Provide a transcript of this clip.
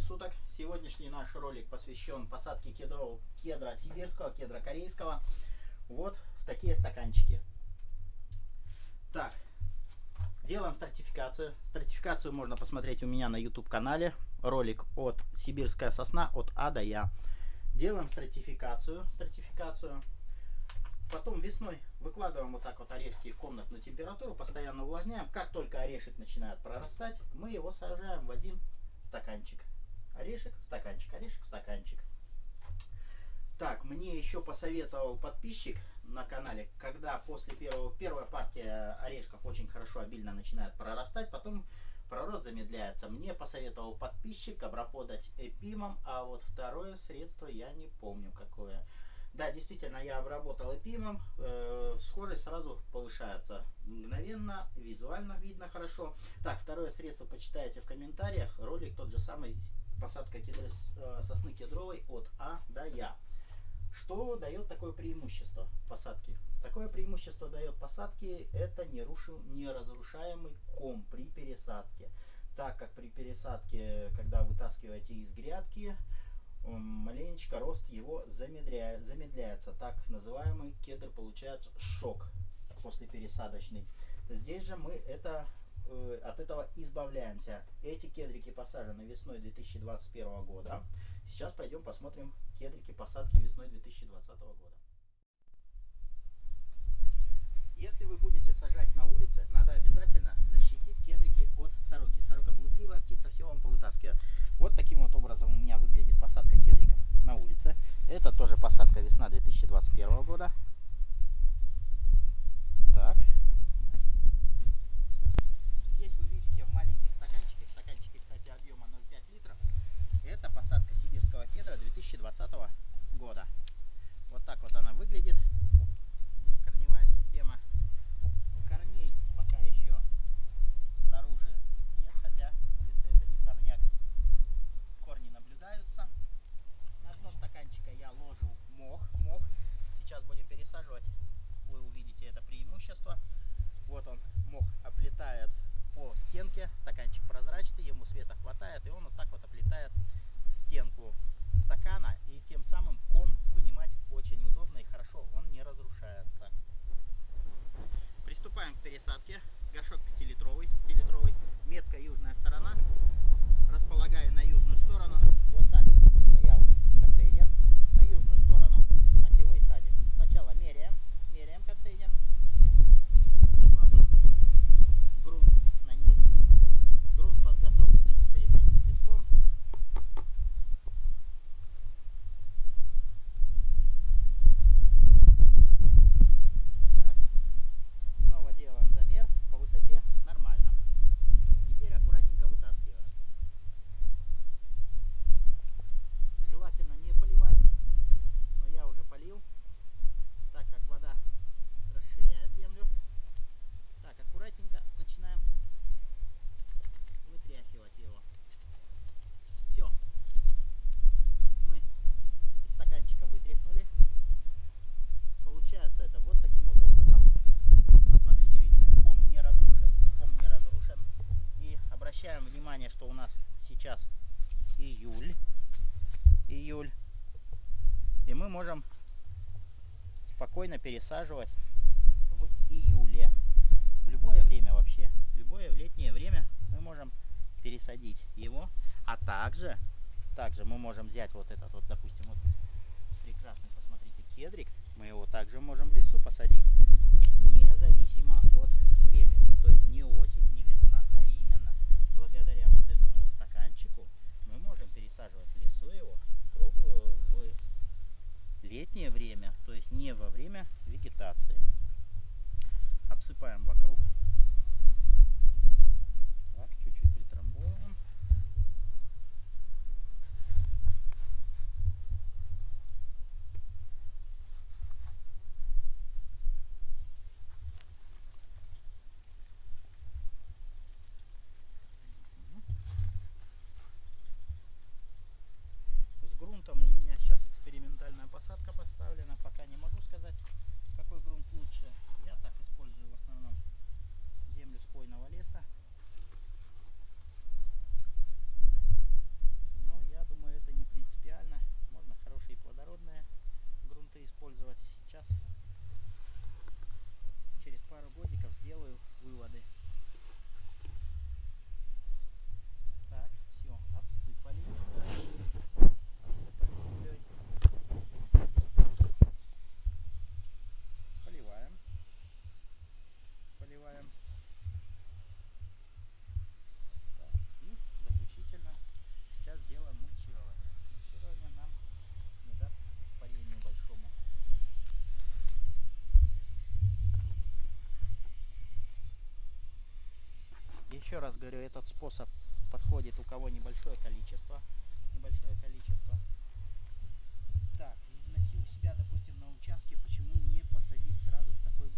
суток. Сегодняшний наш ролик посвящен посадке кедров, кедра сибирского, кедра корейского. Вот в такие стаканчики. Так, делаем стратификацию. Стратификацию можно посмотреть у меня на YouTube канале. Ролик от Сибирская сосна от А до Я. Делаем стратификацию. стратификацию. Потом весной выкладываем вот так вот орешки в комнатную температуру, постоянно увлажняем. Как только орешек начинает прорастать, мы его сажаем в один стаканчик. Орешек, стаканчик, орешек, стаканчик. Так, мне еще посоветовал подписчик на канале, когда после первого, первая партия орешков очень хорошо, обильно начинает прорастать, потом пророст замедляется. Мне посоветовал подписчик обработать эпимом, а вот второе средство я не помню какое. Да, действительно, я обработал эпимом, э, скорость сразу повышается мгновенно, визуально видно хорошо. Так, второе средство почитайте в комментариях, ролик тот же самый, посадка кедры, э, сосны кедровой от А до Я. Что дает такое преимущество посадки? Такое преимущество дает посадки, это не, рушил, не разрушаемый ком при пересадке. Так как при пересадке, когда вытаскиваете из грядки, маленечко рост его замедляет, замедляется. Так называемый кедр получает шок после пересадочный. Здесь же мы это, э, от этого избавляемся. Эти кедрики посажены весной 2021 года. Сейчас пойдем посмотрим кедрики посадки весной 2020 года. Если вы будете сажать на улице, надо обязательно защитить кедрики от сороки. Сорока блудливая птица, все вам повытаскивает. yeah. Обращаем внимание, что у нас сейчас июль. Июль. И мы можем спокойно пересаживать в июле. В любое время вообще, в любое летнее время мы можем пересадить его. А также, также мы можем взять вот этот вот, допустим, вот прекрасный, посмотрите, кедрик. Мы его также можем в лесу посадить, независимо от времени. То есть не осень, не весна, а именно благодаря вот этому вот стаканчику мы можем пересаживать в лесу его круглую в летнее время, то есть не во время вегетации. Обсыпаем вокруг. Так, чуть-чуть притрамбовываем. С грунтом у меня сейчас экспериментальная посадка поставлена. Еще раз говорю, этот способ подходит у кого небольшое количество. Небольшое количество. Так, у себя, допустим, на участке, почему не посадить сразу в такой?